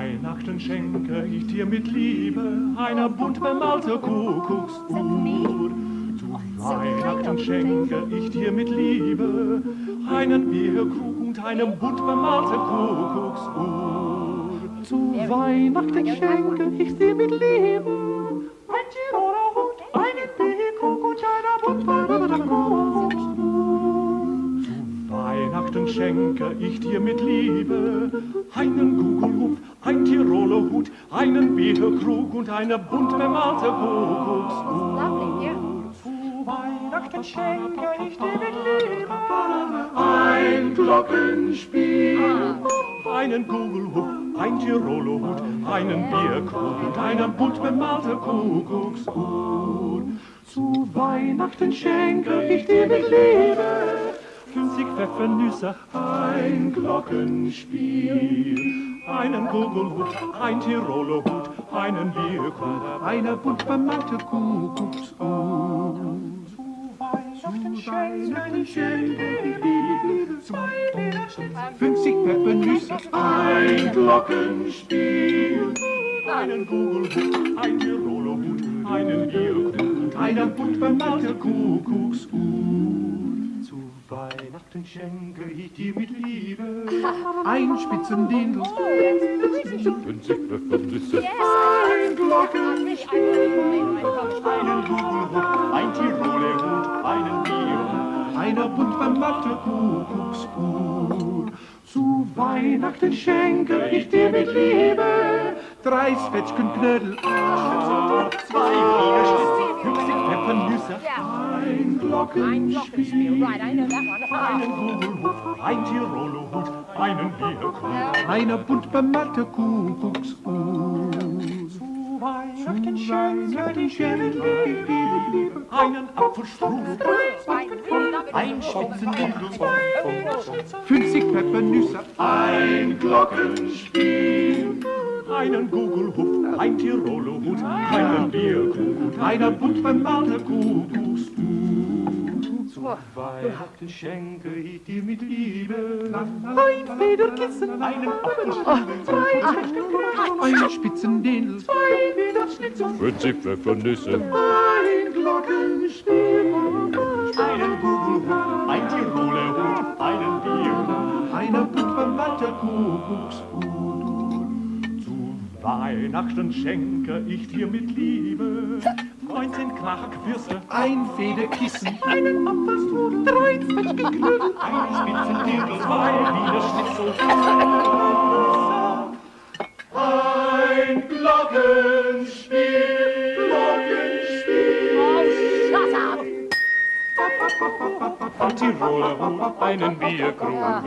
Weihnachten schenke ich dir mit Liebe eine bunt bemalte Kuckucksuhr. Zu Weihnachten schenke ich dir mit Liebe einen Bierkrug und eine bunt bemalte Kuckucksuhr. Zu Weihnachten schenke ich dir mit Liebe ein Tiroler schenke ich dir mit Liebe einen Gugelhupf, ein Tiroler Hut, einen Bierkrug und eine bunt bemalte Kuckucksuhr. Weihnachten schenke ich dir mit Liebe ein Glockenspiel, einen Kugelhut, ein Tiroler Hut, einen Bierkrug und eine bunt bemalte Kuckucksuhr. Zu Weihnachten schenke ich dir mit Liebe 50 Pfeffernüsse, ein Glockenspiel, einen Kugelhut, ein Tiroler Hut, einen Bierkrug, eine bunt bemalte Lederschnitzel, 50 Pfeffernüsse, ein Glockenspiel, einen Kugelhut, ein Tiroler Hut, einen Bierkrug eine bunt bemalte Kuckucksuhr. Weihnachten schenke ich dir mit Liebe. Ein Spitzendindel, 50 Pfeffernüsse, ein Glockenspiel, einen Kugelhut, ein Tiroler Hut, einen Bier, eine bunt bemalte Kuckucksuhr. Zu Weihnachten schenke ich dir mit Liebe drei Zwetschgenknödel, zwei 50 Pfeffernüsse, ein Glockenspiel, einen Kugelhut, ein Tiroler Hut, einen Bierkrug, eine bunt bemalte Kuckucksuhr. Zu Weihnachten schenke ich dir mit Liebe einen Apfelstrudel, ein Spitzendindel, 50 Pfeffernüsse, ein Glockenspiel, einen Gugelhupf, ein Tiroler Hut, einen Bierkrug, eine bunt bemalte Kuckucksuhr. Zu Weihnachten schenke ich dir mit Liebe. Ein Federkissen, einen Apfelstrudel, zwei Zwetschgenknödel, einen Spitzendindel, zwei Widerschnitzel, 50 Pfeffernüsse, ein Glockenspiel, einen Gugelhut, ein Tiroler Hut, einen Bier, eine bunt bemalte Kuckucksuhr. Zu Weihnachten schenke ich dir mit Liebe. 19 Knackwürste, ein Federkissen, einen Apfelstrudel, drei Zwetschgenknödel, einen Spitzendirndl, zwei Wiener Schnitzel, ein Glockenspiel, Glockenspiel. Ein Tiroler Hut, einen Bierkrug.